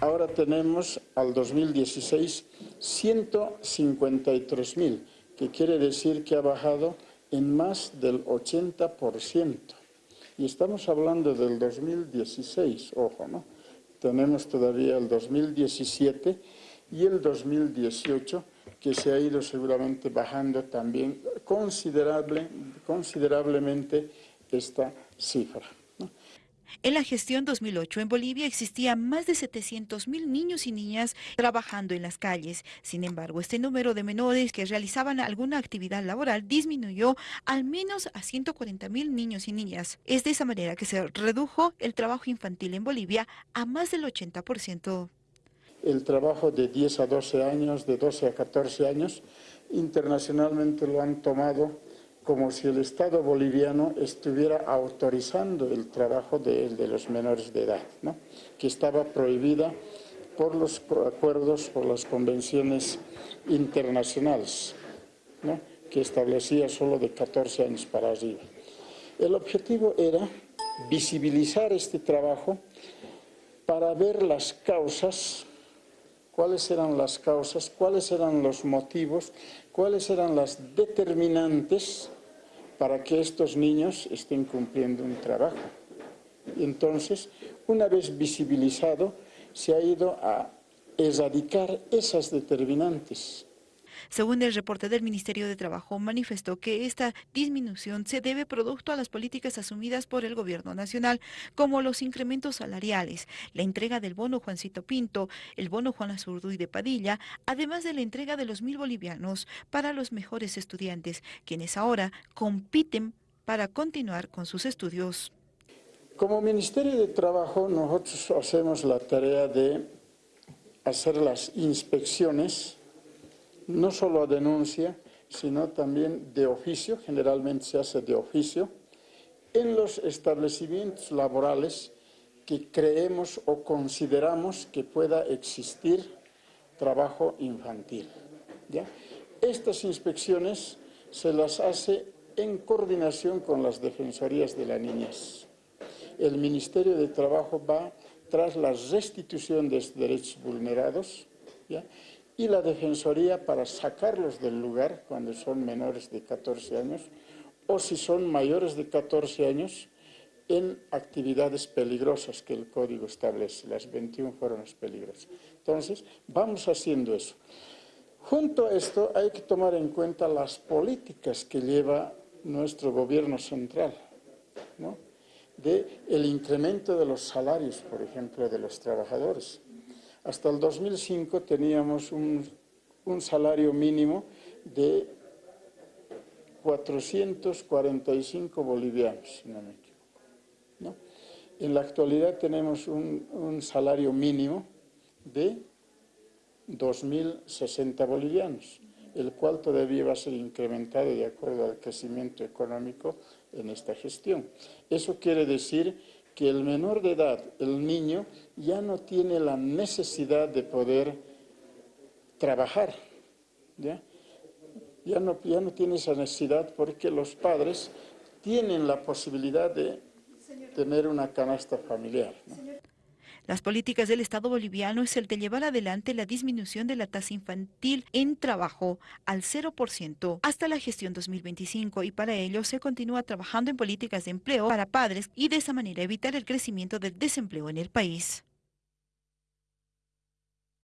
ahora tenemos al 2016 153 mil, que quiere decir que ha bajado en más del 80%. Y estamos hablando del 2016, ojo, ¿no? Tenemos todavía el 2017 y el 2018, que se ha ido seguramente bajando también considerable, considerablemente esta cifra. En la gestión 2008 en Bolivia existían más de 700.000 niños y niñas trabajando en las calles. Sin embargo, este número de menores que realizaban alguna actividad laboral disminuyó al menos a 140.000 niños y niñas. Es de esa manera que se redujo el trabajo infantil en Bolivia a más del 80%. El trabajo de 10 a 12 años, de 12 a 14 años, internacionalmente lo han tomado como si el Estado boliviano estuviera autorizando el trabajo de, los menores de edad, que estaba prohibida por los acuerdos, por las convenciones internacionales, que establecía solo de 14 años para arriba. El objetivo era visibilizar este trabajo para ver las causas, cuáles eran las causas, cuáles eran los motivos, cuáles eran las determinantes para que estos niños estén cumpliendo un trabajo. Entonces, una vez visibilizado, se ha ido a erradicar esas determinantes según el reporte del Ministerio de Trabajo, manifestó que esta disminución se debe producto a las políticas asumidas por el gobierno nacional, como los incrementos salariales, la entrega del bono Juancito Pinto, el bono Juan Azurduy de Padilla, además de la entrega de los mil bolivianos para los mejores estudiantes, quienes ahora compiten para continuar con sus estudios. Como Ministerio de Trabajo nosotros hacemos la tarea de hacer las inspecciones no solo a denuncia, sino también de oficio, generalmente se hace de oficio, en los establecimientos laborales que creemos o consideramos que pueda existir trabajo infantil. Estas inspecciones se las hace en coordinación con las defensorías de la niñez. El Ministerio de Trabajo va tras la restitución de derechos vulnerados. Y la Defensoría para sacarlos del lugar cuando son menores de 14 años o si son mayores de 14 años en actividades peligrosas que el código establece. Las 21 fueron las peligrosas. Entonces, vamos haciendo eso. Junto a esto hay que tomar en cuenta las políticas que lleva nuestro gobierno central, ¿no? de incremento de los salarios, por ejemplo, de los trabajadores. Hasta el 2005 teníamos un, salario mínimo de 445 bolivianos, si no me equivoco. En la actualidad tenemos un, un salario mínimo de 2.060 bolivianos, el cual todavía va a ser incrementado de acuerdo al crecimiento económico en esta gestión. Eso quiere decir que el menor de edad, el niño, ya no tiene la necesidad de poder trabajar, ¿ya? Ya no, ya no tiene esa necesidad porque los padres tienen la posibilidad de tener una canasta familiar. Las políticas del Estado boliviano es el de llevar adelante la disminución de la tasa infantil en trabajo al 0% hasta la gestión 2025 y para ello se continúa trabajando en políticas de empleo para padres y de esa manera evitar el crecimiento del desempleo en el país.